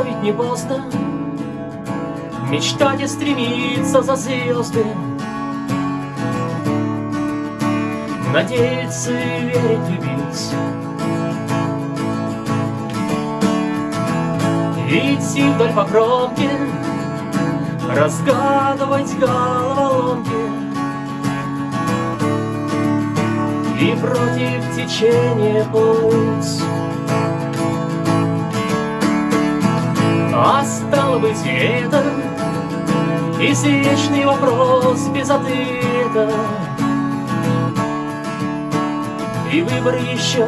еще ведь не поздно. Мечтать и стремиться за звезды. Надеяться и верить, любить. Идти вдоль по кромке Разгадывать головоломки. И против течения плыть А стало быть это Извечный вопрос без ответа. И выбор еще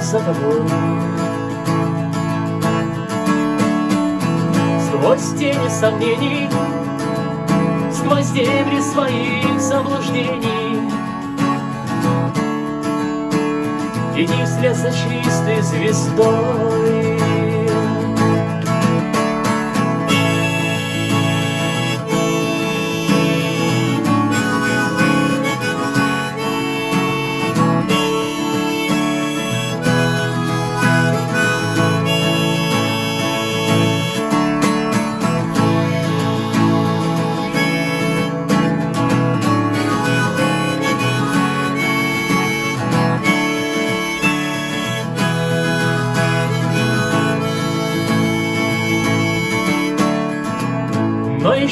за тобой. Сквозь тени сомнений Сквозь дебри своих заблуждений. Иди вслед за чистой звездой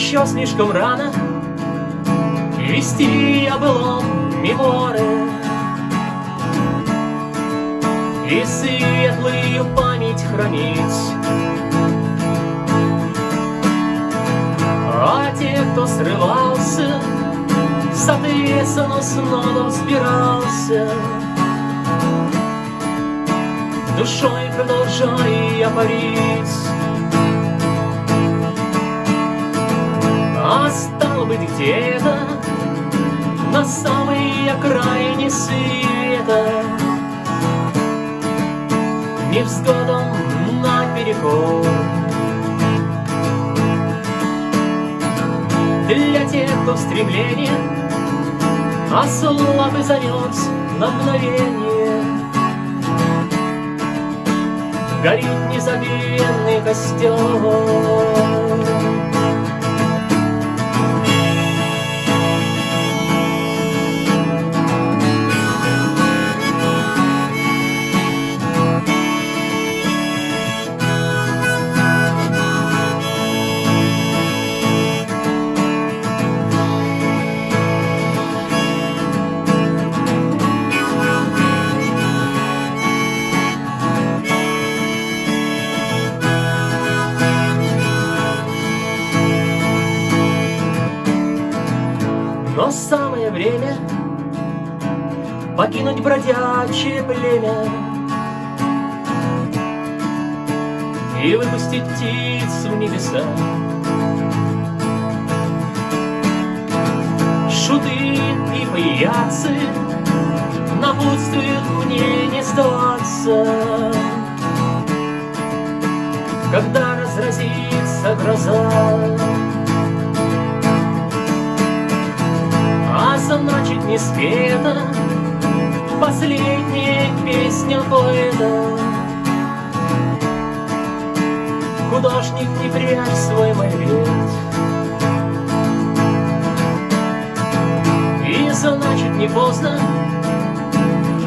еще слишком рано. Вести о былом мемуары И светлую память хранить. А те, кто срывался Соответственно, снова взбирался Душой продолжая парить А стало быть где-то На самой окраине света. Невзгодом наперекор Для тех, кто в стремлении Ослаб и замерз на мгновение. Горит незабвенный костер Но самое время Покинуть бродячее племя И выпустить птиц в небеса. Шуты и паяцы Напутствуют мне не сдаваться. Когда разразится гроза не спета. Последняя песня поэта. Художник, не прячь свой мольберт И значит не поздно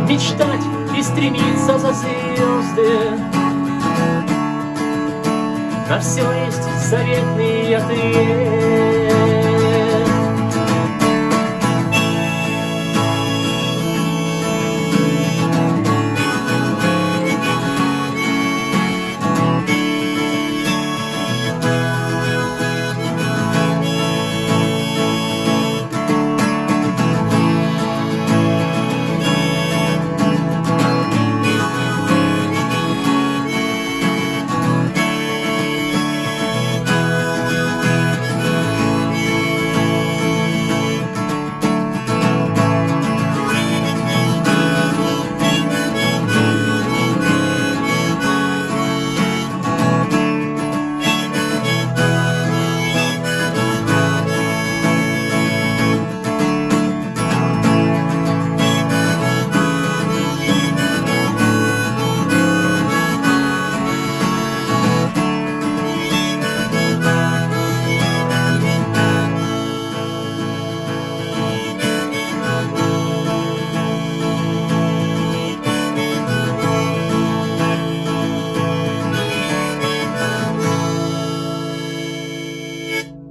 Мечтать и стремиться за звезды. На все есть заветный ответ